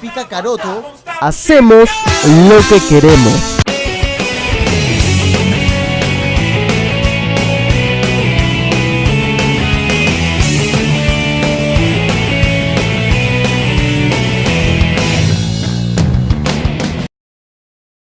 Pica Caroto. Hacemos lo que queremos.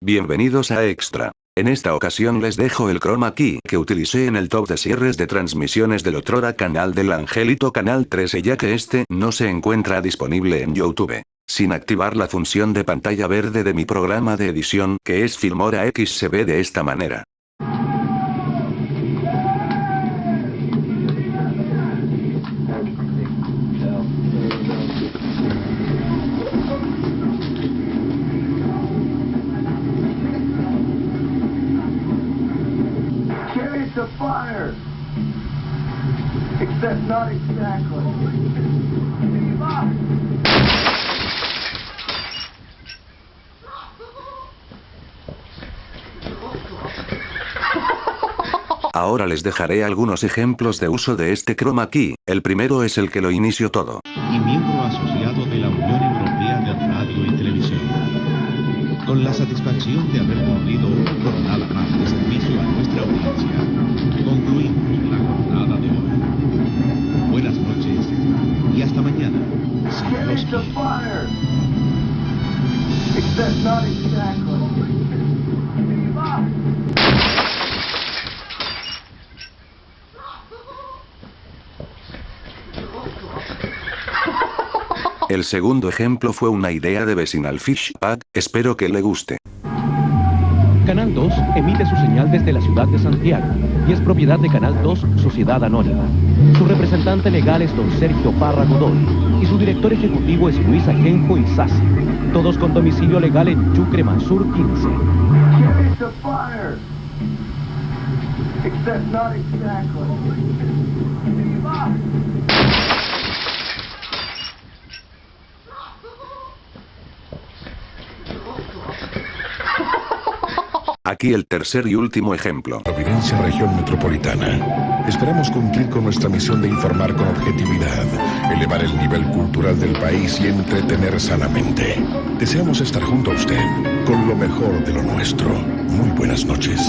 Bienvenidos a Extra. En esta ocasión les dejo el chroma key que utilicé en el top de cierres de transmisiones del otrora canal del Angelito Canal 13 ya que este no se encuentra disponible en YouTube. Sin activar la función de pantalla verde de mi programa de edición que es Filmora X se ve de esta manera. Fire! Except not exactly. Ahora les dejaré algunos ejemplos de uso de este chroma key, el primero es el que lo inicio todo. y miembro asociado de la Unión Europea de Radio y Televisión. Con la satisfacción de haber cumplido una jornada más fire! Except not exactly. El segundo ejemplo fue una idea de Vecinal Fish Pack, espero que le guste. Canal 2 emite su señal desde la ciudad de Santiago y es propiedad de Canal 2 Sociedad Anónima. Su representante legal es don Sergio Parra Godoy y su director ejecutivo es Luis Ajenjo Isasi. Todos con domicilio legal en Chucre Mansur 15. Chariots of fire! Except not exactly. Aquí el tercer y último ejemplo. Providencia Región Metropolitana. Esperamos cumplir con nuestra misión de informar con objetividad, elevar el nivel cultural del país y entretener sanamente. Deseamos estar junto a usted con lo mejor de lo nuestro. Muy buenas noches.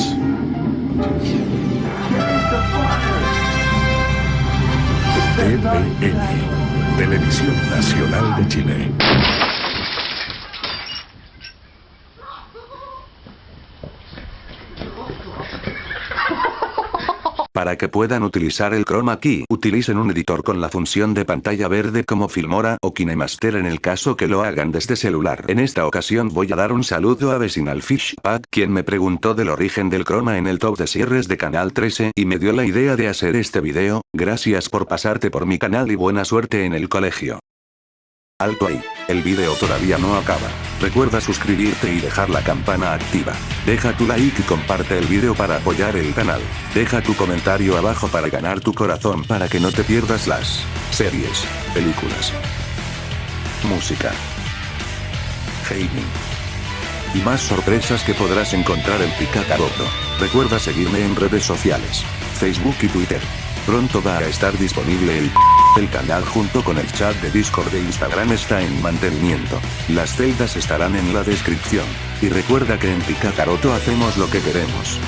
TVN, Televisión Nacional de Chile. Para que puedan utilizar el chroma key, utilicen un editor con la función de pantalla verde como Filmora o KineMaster en el caso que lo hagan desde celular. En esta ocasión voy a dar un saludo a Vecinal Fish Pack, quien me preguntó del origen del chroma en el top de cierres de Canal 13 y me dio la idea de hacer este video, gracias por pasarte por mi canal y buena suerte en el colegio. Alto ahí, el video todavía no acaba. Recuerda suscribirte y dejar la campana activa. Deja tu like y comparte el video para apoyar el canal. Deja tu comentario abajo para ganar tu corazón para que no te pierdas las series, películas, música, gaming y más sorpresas que podrás encontrar en Picacaroto. Recuerda seguirme en redes sociales, Facebook y Twitter. Pronto va a estar disponible el el canal junto con el chat de Discord de Instagram está en mantenimiento. Las celdas estarán en la descripción. Y recuerda que en Picacaroto hacemos lo que queremos.